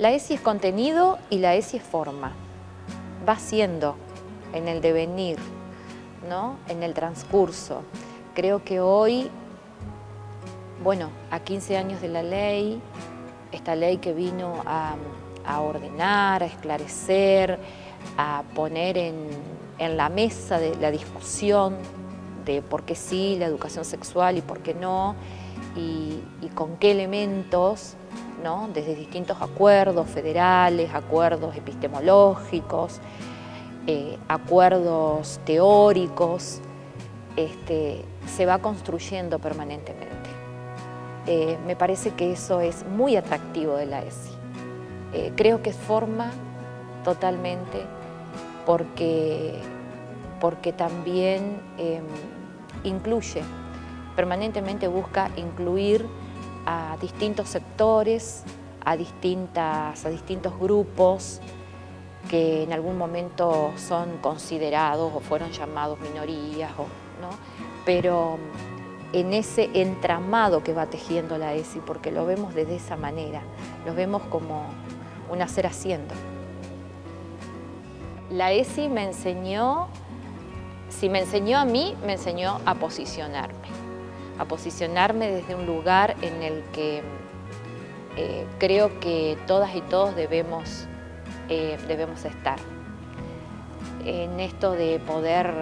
La ESI es contenido y la ESI es forma. Va siendo en el devenir, ¿no? en el transcurso. Creo que hoy, bueno, a 15 años de la ley, esta ley que vino a, ordenar, a esclarecer, a poner en, la mesa de la discusión de por qué sí la educación sexual y por qué no, y, con qué elementos, ¿no? desde distintos acuerdos federales, acuerdos epistemológicos, eh, acuerdos teóricos, este, se va construyendo permanentemente. Eh, me parece que eso es muy atractivo de la ESI. Eh, creo que forma totalmente porque, porque también em, incluye, permanentemente busca incluir a distintos sectores, a, distintas, a distintos grupos que en algún momento son considerados o fueron llamados minorías, ¿no? pero en ese entramado que va tejiendo la ESI, porque lo vemos desde esa manera, lo vemos como un hacer haciendo. La ESI me enseñó, si me enseñó a mí, me enseñó a posicionarme, a posicionarme desde un lugar en el que eh, creo que todas y todos debemos, eh, debemos estar. En esto de poder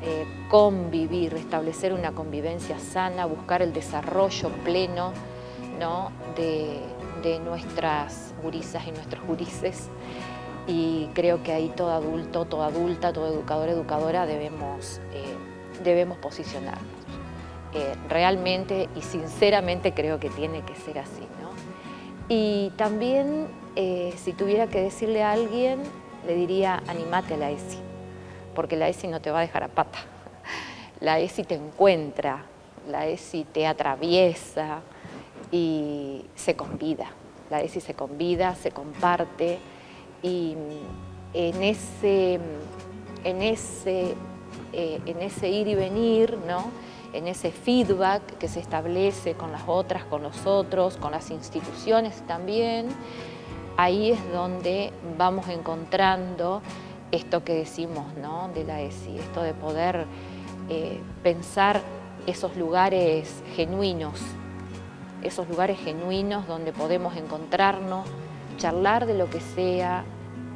eh, convivir, establecer una convivencia sana, buscar el desarrollo pleno de, nuestras gurisas y nuestros gurises. Y creo que ahí todo adulto, toda adulta, todo educador, educadora debemos, debemos posicionarnos. Eh, realmente y sinceramente creo que tiene que ser así. Y también, si tuviera que decirle a alguien, le diría, animate a la ESI porque la ESI no te va a dejar a pata. La ESI te encuentra, la ESI te atraviesa y se convida. La ESI se convida, se comparte y en ese, en ese, eh, en ese ir y venir, ¿no? En ese feedback que se establece con las otras, con los otros, con las instituciones también, ahí es donde vamos encontrando esto que decimos ¿no? de la ESI, esto de poder eh, pensar esos lugares genuinos, esos lugares genuinos donde podemos encontrarnos, charlar de lo que sea,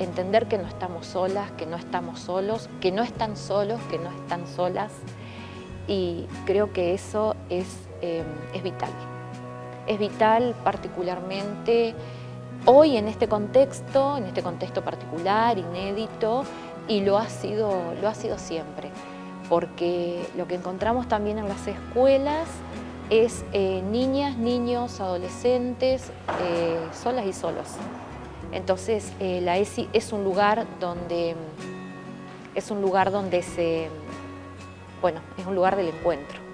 entender que no estamos solas, que no estamos solos, que no están solos, que no están solas y creo que eso es, eh, es vital. Es vital particularmente hoy en este contexto, en este contexto particular, inédito, y lo ha sido, lo ha sido siempre, porque lo que encontramos también en las escuelas es eh, niñas, niños, adolescentes, eh, solas y solos. Entonces la ESI es un lugar donde es un lugar donde se, bueno, es un lugar del encuentro.